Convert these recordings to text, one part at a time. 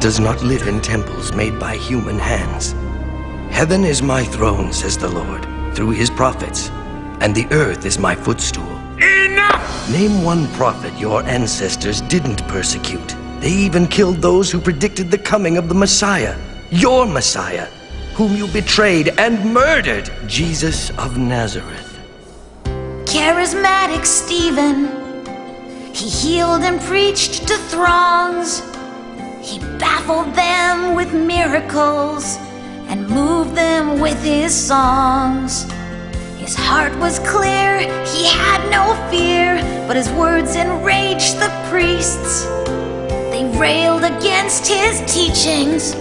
does not live in temples made by human hands. Heaven is my throne, says the Lord, through his prophets, and the earth is my footstool. Enough! Name one prophet your ancestors didn't persecute. They even killed those who predicted the coming of the Messiah, your Messiah, whom you betrayed and murdered, Jesus of Nazareth. Charismatic Stephen, he healed and preached to throngs. He baffled them with miracles and moved them with his songs. His heart was clear, he had no fear, but his words enraged the priests. They railed against his teachings,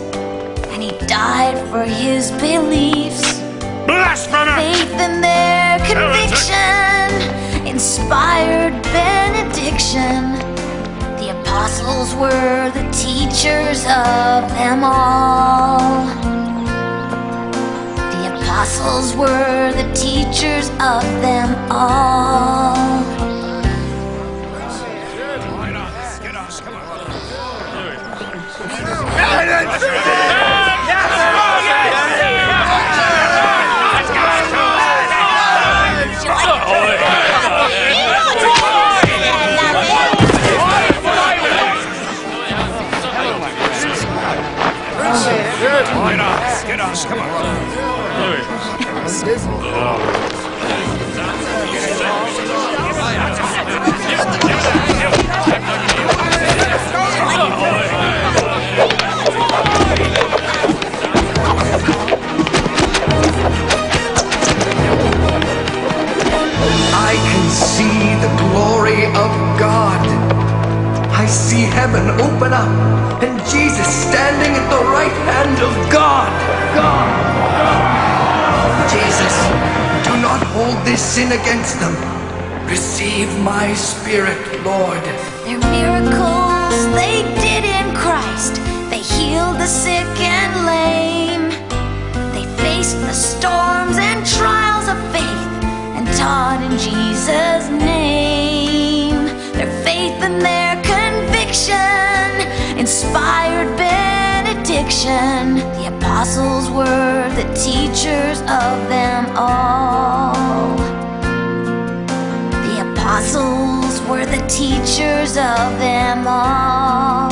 and he died for his beliefs. Blasphemer! Faith in their conviction inspired benediction. Apostles were the teachers of them all. The apostles were the teachers of them all. I see heaven open up and Jesus standing at the right hand of God. God. Jesus, do not hold this sin against them. Receive my spirit, Lord. Their miracles they did in Christ. They healed the sick and lame. They faced the storms and trials of faith and taught in Jesus' name. Inspired benediction. The apostles were the teachers of them all. The apostles were the teachers of them all.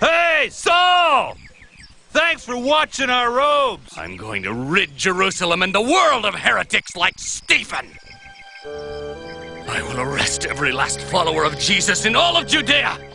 Hey, Saul! Thanks for watching our robes. I'm going to rid Jerusalem and the world of heretics like Stephen. I will arrest every last follower of Jesus in all of Judea